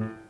Bye.